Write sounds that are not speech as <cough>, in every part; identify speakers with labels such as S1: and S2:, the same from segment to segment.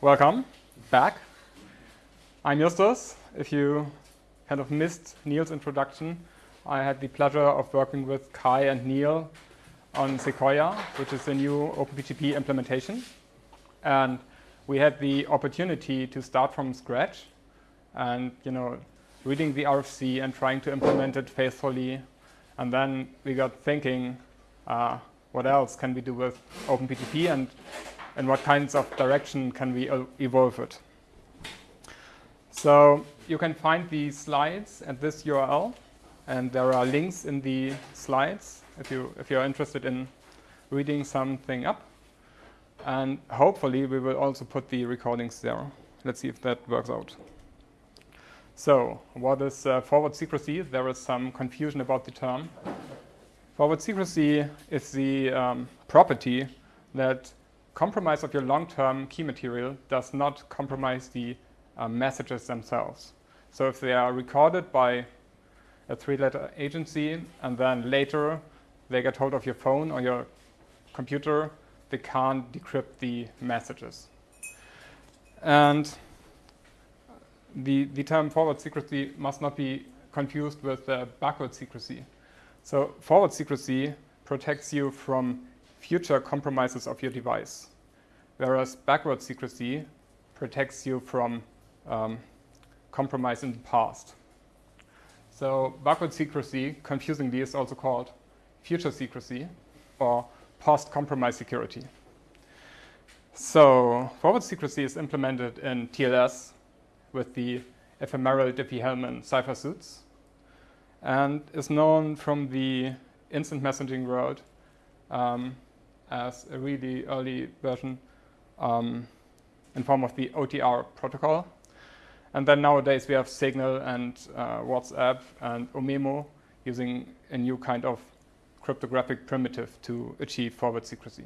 S1: welcome back. I'm Justus. If you kind of missed Neil's introduction, I had the pleasure of working with Kai and Neil on Sequoia, which is a new OpenPGP implementation. And we had the opportunity to start from scratch and, you know, reading the RFC and trying to implement it faithfully. And then we got thinking, uh, what else can we do with OpenPGP and and what kinds of direction can we evolve it. So you can find the slides at this URL, and there are links in the slides if you if you're interested in reading something up. And hopefully we will also put the recordings there. Let's see if that works out. So what is uh, forward secrecy? There is some confusion about the term. Forward secrecy is the um, property that compromise of your long-term key material does not compromise the uh, messages themselves. So if they are recorded by a three-letter agency and then later they get hold of your phone or your computer, they can't decrypt the messages. And the, the term forward secrecy must not be confused with uh, backward secrecy. So forward secrecy protects you from future compromises of your device, whereas backward secrecy protects you from um, compromise in the past. So backward secrecy, confusingly, is also called future secrecy or post-compromise security. So forward secrecy is implemented in TLS with the ephemeral Diffie-Hellman cipher suits and is known from the instant messaging world um, as a really early version um, in form of the OTR protocol. And then nowadays we have Signal and uh, WhatsApp and Omemo using a new kind of cryptographic primitive to achieve forward secrecy.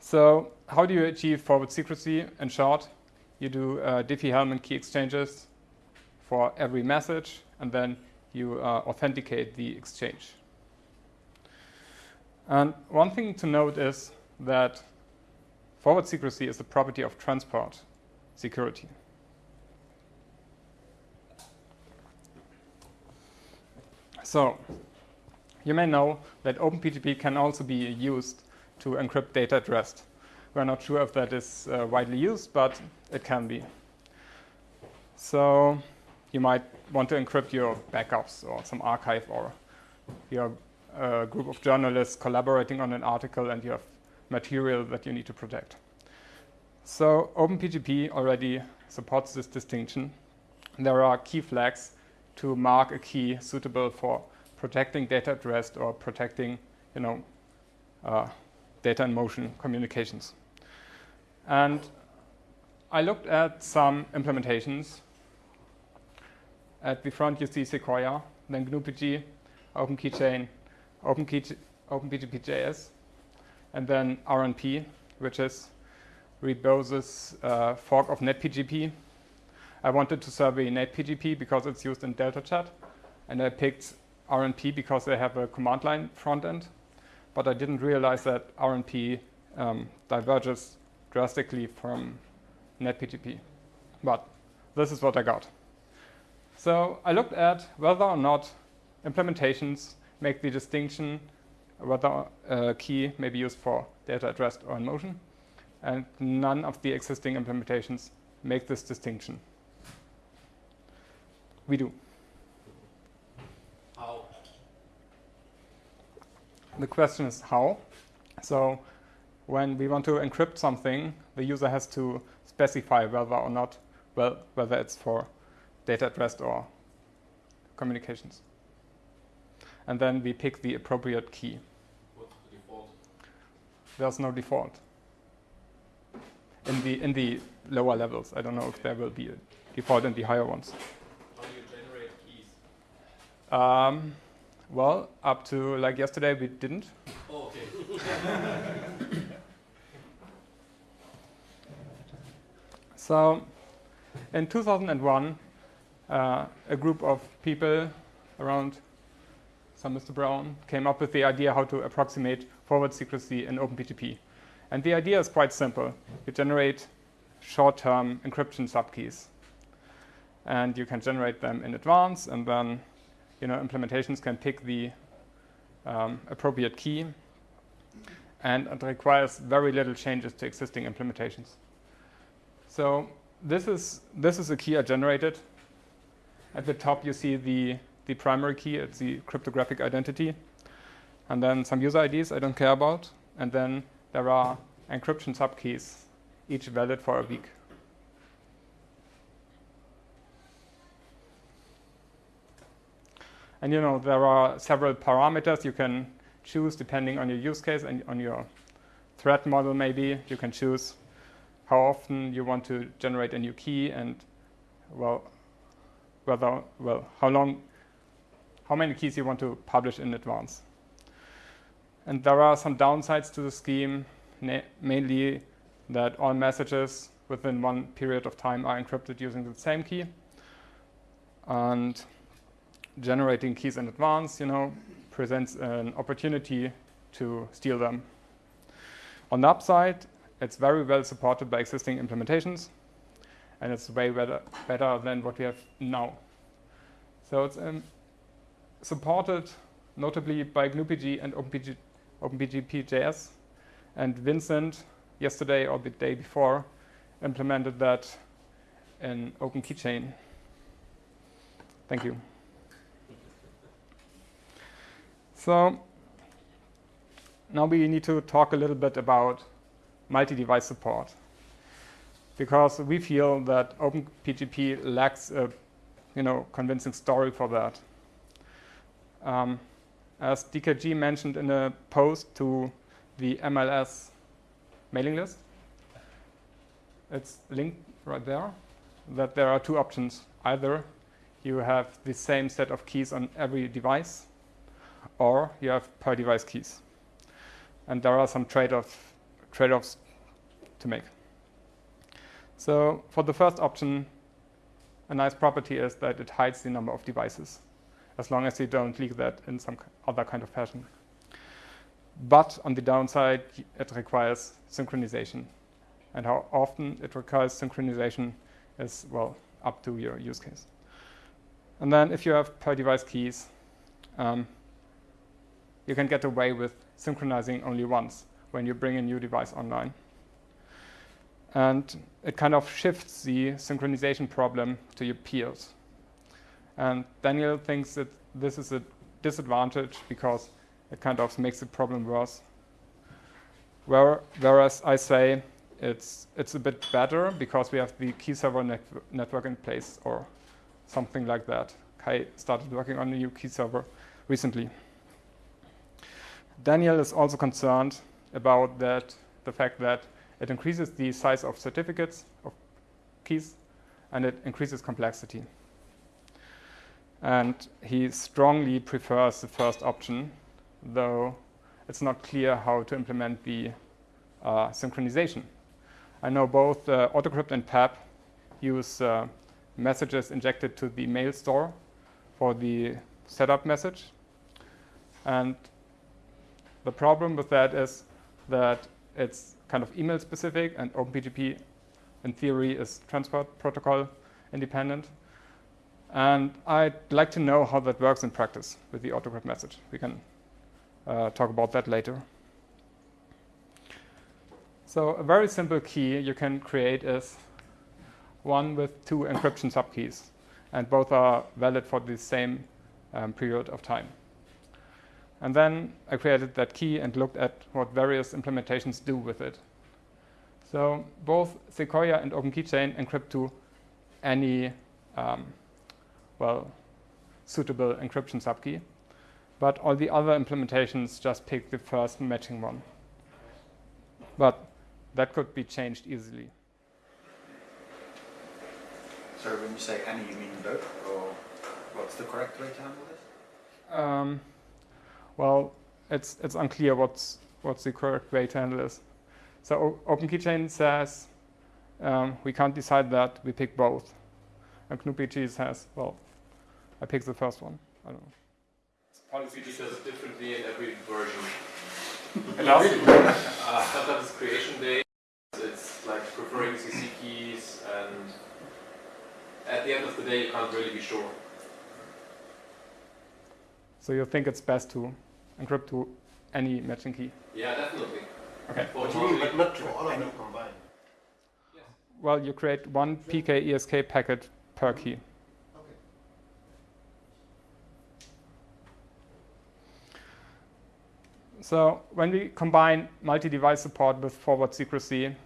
S1: So how do you achieve forward secrecy? In short, you do uh, Diffie-Hellman key exchanges for every message, and then you uh, authenticate the exchange. And one thing to note is that forward secrecy is a property of transport security. So, you may know that OpenPGP can also be used to encrypt data at rest. We're not sure if that is uh, widely used, but it can be. So you might want to encrypt your backups or some archive or your uh, group of journalists collaborating on an article and you have material that you need to protect. So OpenPGP already supports this distinction. There are key flags to mark a key suitable for protecting data at rest or protecting, you know, uh, data in motion communications. And I looked at some implementations. At the front, you see Sequoia, then GNU-PG, OpenKeychain, OpenPGP.js, and then RNP, which is Ribose's uh, fork of NetPGP. I wanted to survey NetPGP because it's used in DeltaChat, and I picked RNP because they have a command line front end, but I didn't realize that RNP um, diverges drastically from NetPGP. But this is what I got. So I looked at whether or not implementations make the distinction whether a uh, key may be used for data at rest or in motion. And none of the existing implementations make this distinction. We do.
S2: How?
S1: The question is how. So when we want to encrypt something, the user has to specify whether or not, well, whether it's for data at rest or communications. And then we pick the appropriate key.
S2: What's the default?
S1: There's no default. In the, in the lower levels, I don't know if there will be a default in the higher ones.
S2: How do you generate keys?
S1: Um, well, up to like yesterday, we didn't.
S2: Oh, okay. <laughs>
S1: So, in 2001, uh, a group of people around some Mr. Brown came up with the idea how to approximate forward secrecy in OpenPGP. And the idea is quite simple. You generate short-term encryption subkeys. And you can generate them in advance, and then you know, implementations can pick the um, appropriate key. And it requires very little changes to existing implementations. So this is, this is a key I generated. At the top, you see the, the primary key. It's the cryptographic identity. And then some user IDs I don't care about. And then there are encryption subkeys, each valid for a week. And you know, there are several parameters you can choose depending on your use case and on your threat model maybe. You can choose how often you want to generate a new key and well whether well how long how many keys you want to publish in advance. And there are some downsides to the scheme, mainly that all messages within one period of time are encrypted using the same key. And generating keys in advance, you know, presents an opportunity to steal them. On the upside, it's very well supported by existing implementations, and it's way better, better than what we have now. So it's um, supported notably by GnuPG and OpenPG, OpenPGP.js. And Vincent, yesterday or the day before, implemented that in OpenKeychain. Thank you. So now we need to talk a little bit about multi-device support because we feel that OpenPGP lacks a you know, convincing story for that. Um, as DKG mentioned in a post to the MLS mailing list, it's linked right there, that there are two options. Either you have the same set of keys on every device, or you have per device keys. And there are some trade-off, trade-offs to make. So for the first option, a nice property is that it hides the number of devices, as long as you don't leak that in some other kind of fashion. But on the downside, it requires synchronization. And how often it requires synchronization is, well, up to your use case. And then if you have per device keys, um, you can get away with synchronizing only once when you bring a new device online. And it kind of shifts the synchronization problem to your peers. And Daniel thinks that this is a disadvantage because it kind of makes the problem worse. Where, whereas I say it's, it's a bit better because we have the key server net network in place or something like that. Kai started working on a new key server recently. Daniel is also concerned about that, the fact that it increases the size of certificates of keys and it increases complexity. And he strongly prefers the first option, though it's not clear how to implement the uh, synchronization. I know both uh, Autocrypt and PEP use uh, messages injected to the mail store for the setup message. And the problem with that is that it's kind of email specific and OpenPGP in theory is transport protocol independent. And I'd like to know how that works in practice with the autocrypt message. We can uh, talk about that later. So a very simple key you can create is one with two encryption subkeys, and both are valid for the same um, period of time. And then I created that key and looked at what various implementations do with it. So both Sequoia and OpenKeychain encrypt to any, um, well, suitable encryption subkey. But all the other implementations just pick the first matching one. But that could be changed easily.
S3: So when you say any, you mean both? Or what's the correct way to handle this?
S1: Um, well, it's, it's unclear what's, what's the correct way to handle this. So OpenKeychain says um, we can't decide that, we pick both. And GnuPG says, well, I pick the first one. I don't know.
S2: Policy says differently in every version. <laughs>
S1: It does. <laughs>
S2: Uh, sometimes it's creation day. It's like preferring CC keys, and at the end of the day, you can't really be sure.
S1: So you think it's best to encrypt to any matching key?
S2: Yeah, definitely.
S1: Okay.
S2: For
S4: What do you mean, but not to all of them combined?
S2: Yes.
S1: Well, you create one PK ESK packet per key. So when we combine multi-device support with forward secrecy,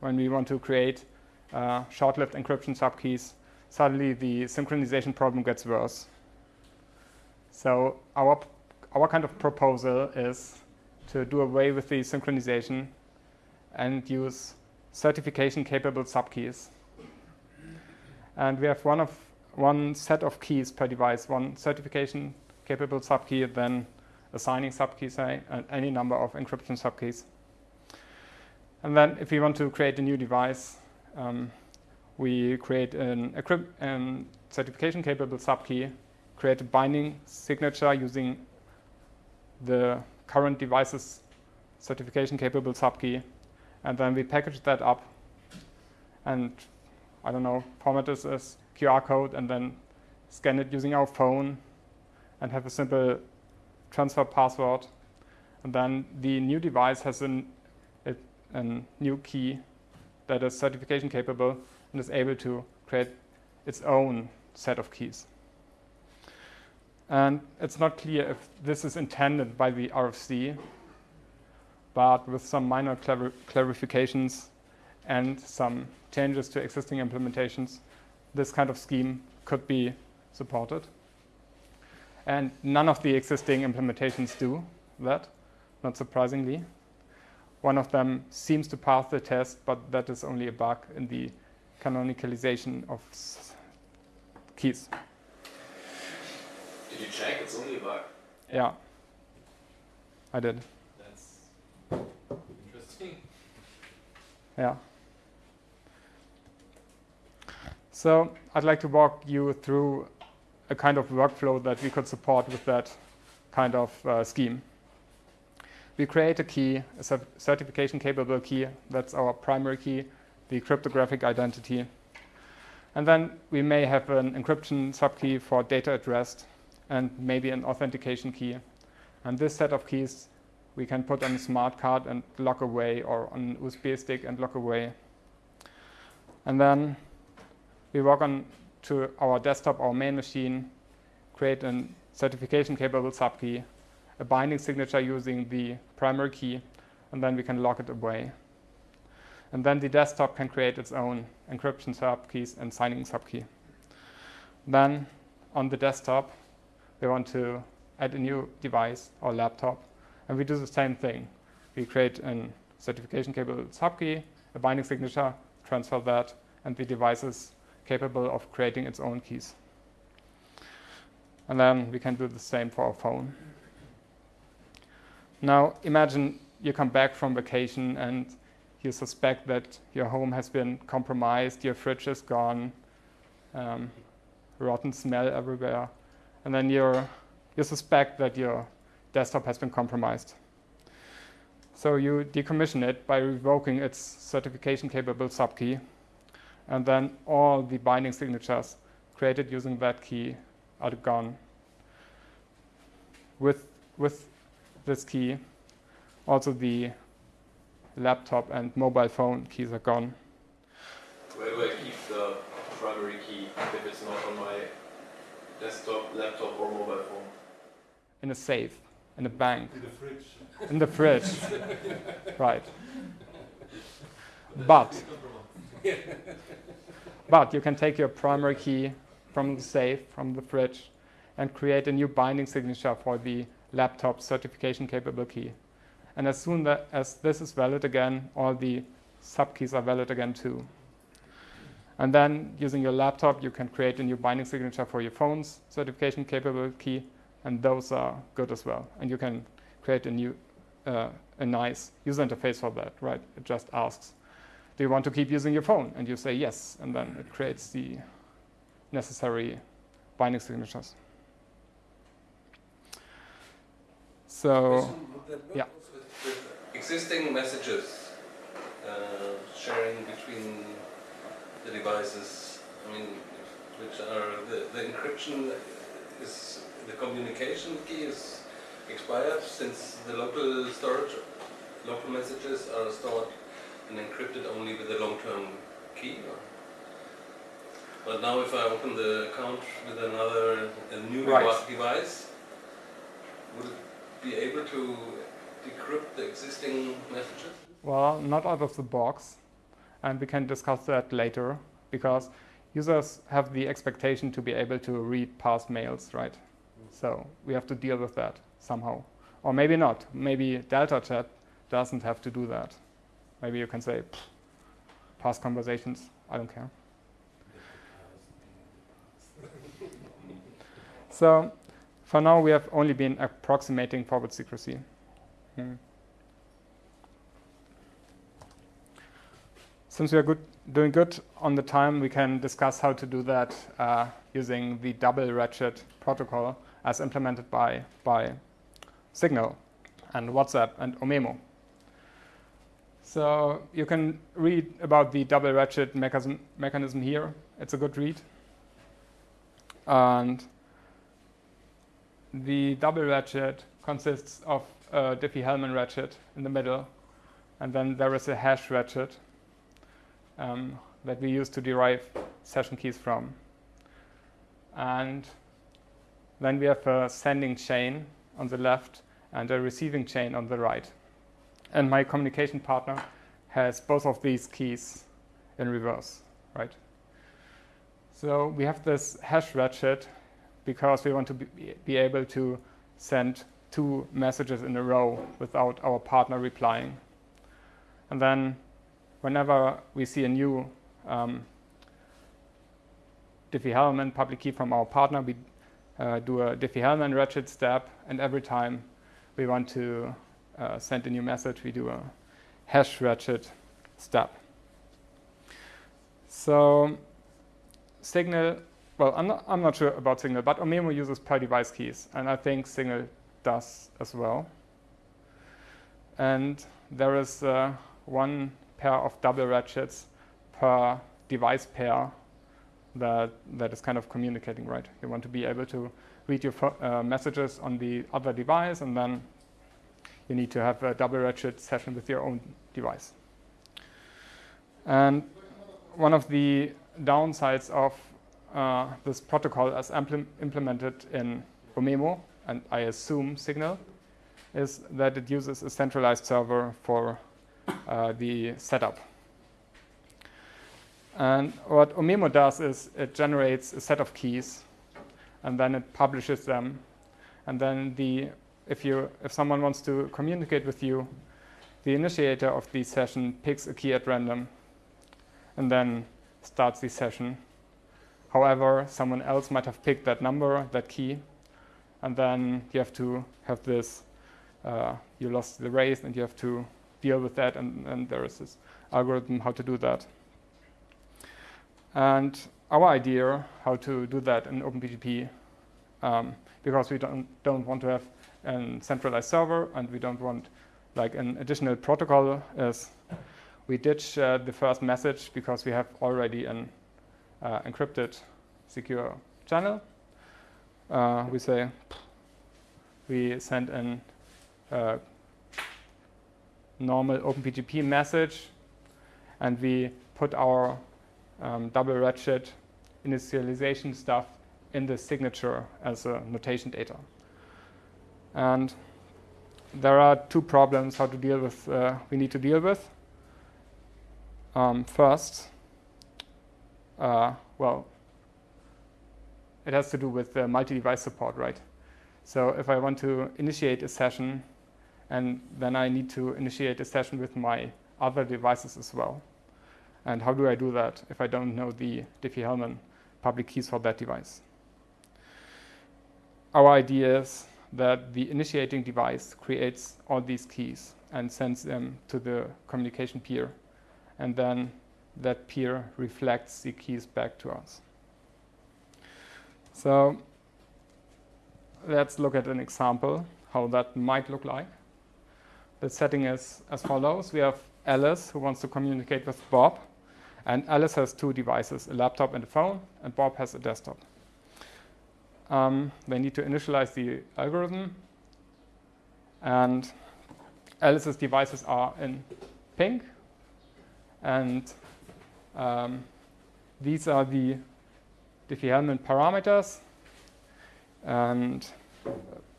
S1: when we want to create uh, short-lived encryption subkeys, suddenly the synchronization problem gets worse. So our our kind of proposal is to do away with the synchronization and use certification-capable subkeys. And we have one of one set of keys per device, one certification-capable subkey, then assigning subkeys, say, and any number of encryption subkeys. And then if we want to create a new device, um, we create an, an certification capable subkey, create a binding signature using the current device's certification capable subkey, and then we package that up and I don't know, format this as QR code and then scan it using our phone and have a simple transfer password. And then the new device has an, a, a new key that is certification capable and is able to create its own set of keys. And it's not clear if this is intended by the RFC, but with some minor clar- clarifications and some changes to existing implementations, this kind of scheme could be supported. And none of the existing implementations do that, not surprisingly. One of them seems to pass the test, but that is only a bug in the canonicalization of keys.
S2: Did you check? It's only a bug.
S1: Yeah, I did.
S2: That's interesting.
S1: Yeah. So I'd like to walk you through a kind of workflow that we could support with that kind of uh, scheme. We create a key, a certification capable key. That's our primary key, the cryptographic identity. And then we may have an encryption subkey for data at rest and maybe an authentication key. And this set of keys we can put on a smart card and lock away or on USB stick and lock away. And then we walk on to our desktop, our main machine, create a certification capable subkey, a binding signature using the primary key, and then we can lock it away. And then the desktop can create its own encryption subkeys and signing subkey. Then on the desktop, we want to add a new device or laptop, and we do the same thing. We create a certification capable subkey, a binding signature, transfer that, and the device is capable of creating its own keys. And then we can do the same for our phone. Now imagine you come back from vacation and you suspect that your home has been compromised, your fridge is gone, um, rotten smell everywhere, and then you're, you suspect that your desktop has been compromised. So you decommission it by revoking its certification capable subkey, and then all the binding signatures created using that key are gone. With, with this key, also the laptop and mobile phone keys are gone.
S2: Where do I keep the primary key if it's not on my desktop, laptop, or mobile phone?
S1: In a safe, in a bank,
S4: In the fridge.
S1: in the fridge. <laughs> right. But <laughs> But you can take your primary key from the safe, from the fridge, and create a new binding signature for the laptop certification capable key. And as soon as this is valid again, all the subkeys are valid again too. And then using your laptop, you can create a new binding signature for your phone's certification capable key, and those are good as well. And you can create a new, uh, a nice user interface for that, right? It just asks, do you want to keep using your phone? And you say yes, and then it creates the necessary binding signatures. So,
S5: Question, would that work
S1: yeah.
S5: existing messages uh, sharing between the devices, I mean, which are the, the encryption is the communication key is expired since the local storage, local messages are stored and encrypted only with a long-term key. But now, if I open the account with another a new
S1: Right.
S5: device, would it be able to decrypt the existing messages?
S1: Well, not out of the box, and we can discuss that later because users have the expectation to be able to read past mails, right? Hmm. So we have to deal with that somehow. Or maybe not. Maybe Delta Chat doesn't have to do that. Maybe you can say, past conversations, I don't care. <laughs> So for now, we have only been approximating forward secrecy. Hmm. Since we are good, doing good on the time, we can discuss how to do that uh, using the double ratchet protocol as implemented by, by Signal and WhatsApp and Omemo. So you can read about the double ratchet mechanism, mechanism here. It's a good read. And the double ratchet consists of a Diffie-Hellman ratchet in the middle, and then there is a hash ratchet um, that we use to derive session keys from. And then we have a sending chain on the left and a receiving chain on the right. And my communication partner has both of these keys in reverse, right? So we have this hash ratchet because we want to be, able to send two messages in a row without our partner replying. And then whenever we see a new um, Diffie-Hellman public key from our partner, we uh, do a Diffie-Hellman ratchet step, and every time we want to uh, send a new message, we do a hash ratchet step. So Signal, well, I'm not, I'm not sure about Signal, but Omemo uses per device keys, and I think Signal does as well. And there is uh, one pair of double ratchets per device pair that that is kind of communicating, right? You want to be able to read your uh, messages on the other device, and then you need to have a double ratchet session with your own device. And one of the downsides of uh, this protocol as impl- implemented in Omemo, and I assume Signal, is that it uses a centralized server for uh, the setup. And what Omemo does is it generates a set of keys, and then it publishes them, and then the if you if someone wants to communicate with you, the initiator of the session picks a key at random, and then starts the session. However, someone else might have picked that number, that key, and then you have to have this. Uh, you lost the race, and you have to deal with that, and, and there is this algorithm how to do that. And our idea how to do that in OpenPGP, um, because we don't don't want to have a centralized server, and we don't want like an additional protocol, as we ditch uh, the first message because we have already an uh, encrypted secure channel. Uh, we say we send an uh, normal OpenPGP message, and we put our um, double ratchet initialization stuff in the signature as a notation data. And there are two problems how to deal with. Uh, we need to deal with. Um, first, uh, well, it has to do with the multi-device support, right? So if I want to initiate a session, and then I need to initiate a session with my other devices as well. And how do I do that if I don't know the Diffie-Hellman public keys for that device? Our idea is that the initiating device creates all these keys and sends them to the communication peer. And then that peer reflects the keys back to us. So let's look at an example how that might look like. the setting is as follows. We have Alice who wants to communicate with Bob. And Alice has two devices, a laptop and a phone, and Bob has a desktop. Um, they need to initialize the algorithm. And Alice's devices are in pink. And um, these are the Diffie-Hellman parameters. And,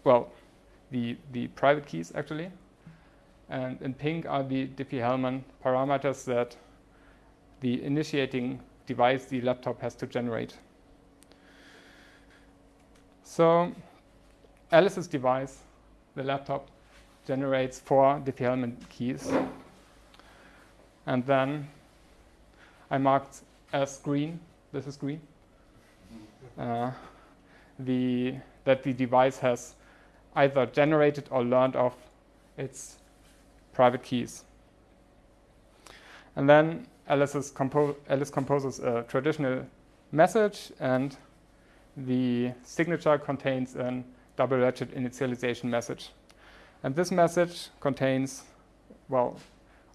S1: well, the, the private keys, actually. And in pink are the Diffie-Hellman parameters that the initiating device the laptop has to generate. So Alice's device, the laptop, generates four Diffie-Hellman keys. And then I marked as green, this is green, uh, the, that the device has either generated or learned of its private keys. And then Alice, compo Alice composes a traditional message, and the signature contains a double ratchet initialization message. And this message contains, well,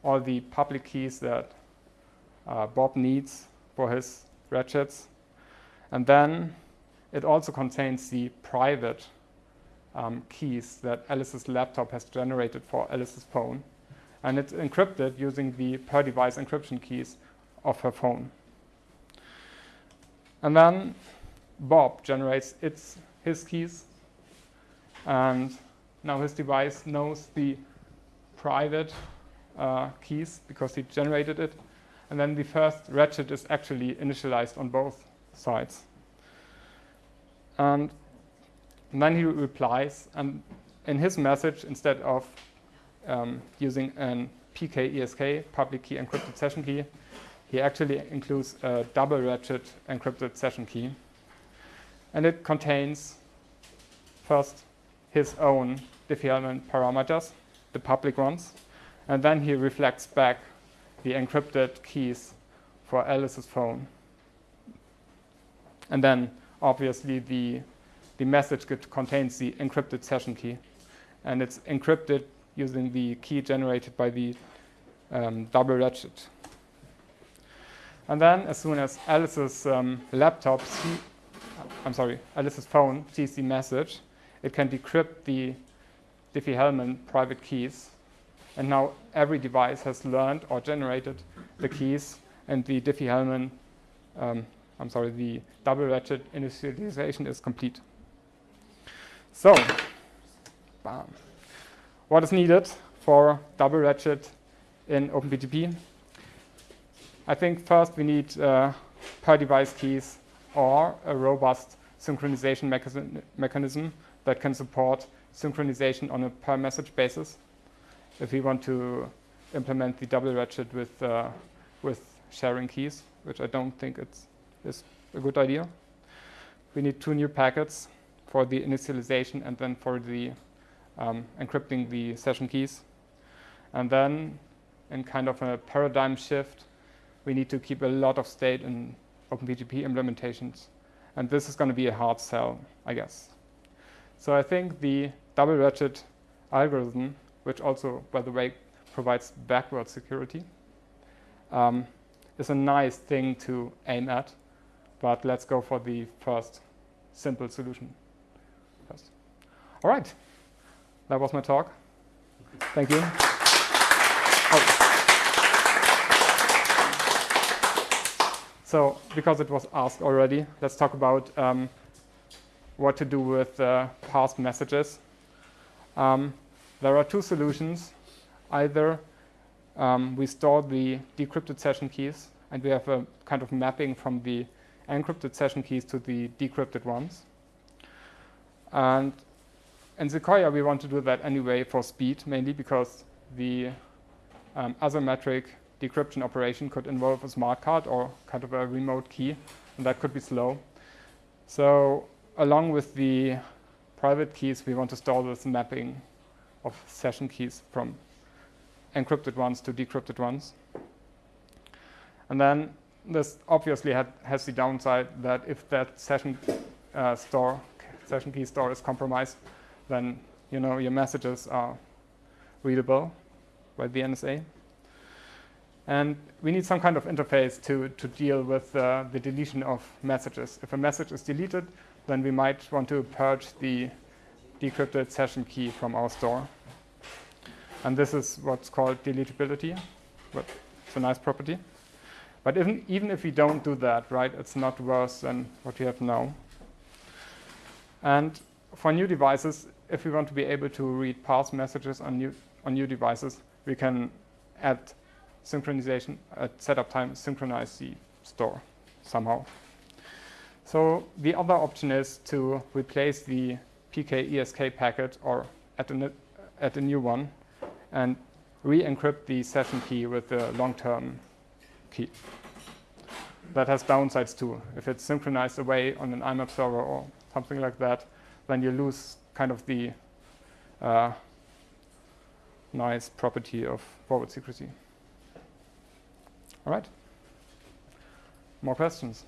S1: all the public keys that uh, Bob needs for his ratchets. And then it also contains the private um, keys that Alice's laptop has generated for Alice's phone and it's encrypted using the per device encryption keys of her phone. And then Bob generates its, his keys, and now his device knows the private uh, keys because he generated it. And then the first ratchet is actually initialized on both sides. And, then he replies, and in his message, instead of um, using an PKESK, public key encrypted session key. He actually includes a double ratchet encrypted session key. And it contains first his own Diffie-Hellman parameters, the public ones, and then he reflects back the encrypted keys for Alice's phone. And then obviously the, the message contains the encrypted session key. And it's encrypted using the key generated by the um, double ratchet. And then as soon as Alice's um, laptop, see, I'm sorry, Alice's phone sees the message, it can decrypt the Diffie-Hellman private keys. And now every device has learned or generated the keys and the Diffie-Hellman, um, I'm sorry, the double ratchet initialization is complete. So, bam what is needed for double ratchet in OpenPGP. I think first we need uh, per device keys or a robust synchronization mechanism that can support synchronization on a per message basis if we want to implement the double ratchet with, uh, with sharing keys, which I don't think it's, is a good idea. We need two new packets for the initialization and then for the um, encrypting the session keys. And then, in kind of a paradigm shift, we need to keep a lot of state in OpenPGP implementations. And this is going to be a hard sell, I guess. So I think the double ratchet algorithm, which also, by the way, provides backward security, um, is a nice thing to aim at. But let's go for the first simple solution first. All right that was my talk. Thank you. So, because it was asked already, let's talk about um, what to do with uh, parsed messages. Um, there are two solutions. Either um, we store the decrypted session keys, and we have a kind of mapping from the encrypted session keys to the decrypted ones. And in Sequoia, we want to do that anyway for speed, mainly because the um, asymmetric decryption operation could involve a smart card or kind of a remote key, and that could be slow. So along with the private keys, we want to store this mapping of session keys from encrypted ones to decrypted ones. And then this obviously had, has the downside that if that session uh, store, session key store is compromised, then you know your messages are readable by the NSA. And we need some kind of interface to, to deal with uh, the deletion of messages. If a message is deleted, then we might want to purge the decrypted session key from our store. And this is what's called deletability, it's a nice property. But even, even if we don't do that, right, it's not worse than what we have now. And for new devices, if we want to be able to read parse messages on new, on new devices, we can add synchronization at setup time, synchronize the store somehow. So the other option is to replace the PKESK packet or add a, add a new one and re-encrypt the session key with the long-term key. That has downsides too. If it's synchronized away on an IMAP server or something like that, then you lose kind of the uh, nice property of forward secrecy. All right. More questions?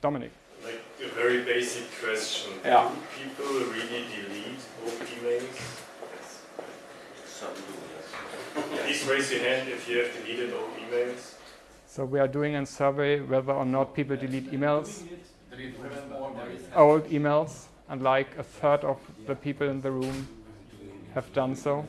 S1: Dominic.
S6: Like a very basic question.
S1: Yeah.
S6: Do people really delete old emails?
S5: Some do, yes.
S6: Please raise your hand if you have deleted old emails.
S1: So we are doing a survey whether or not people delete emails, old emails, and like a third of the people in the room have done so.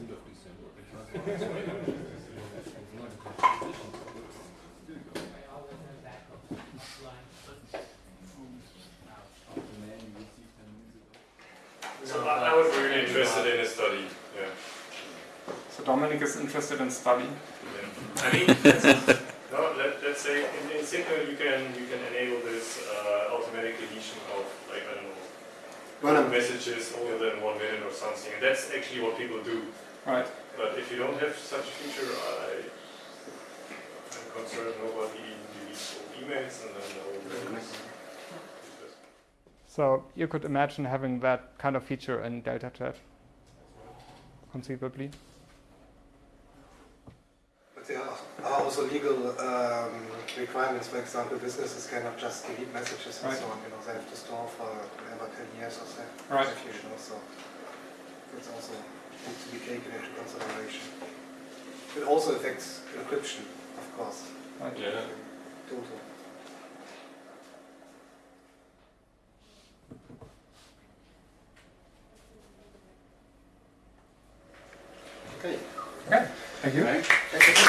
S6: So I, I would be really interested in a study. Yeah.
S1: So Dominic is interested in study.
S6: yeah. I mean, <laughs> no, let, let's say in, in Signal you can you can enable this uh, automatic deletion of like I don't know
S4: Well,
S6: messages older than one minute or something, and that's actually what people do.
S1: Right.
S6: But if you don't have such a feature, I, I'm concerned nobody deletes old emails and then the whole thing.
S1: So you could imagine having that kind of feature in Delta Chat, conceivably.
S7: But there are also legal um, requirements. For example, businesses cannot just delete messages and
S1: Right.
S7: so on. You know, they have to store for whatever 10 years or so.
S1: Right.
S7: If you know, so it's also needs to be taken into consideration. It also affects encryption, of course.
S1: Right.
S5: Yeah.
S7: Total.
S4: Okay.
S1: Okay. Thank you.
S4: Thank you.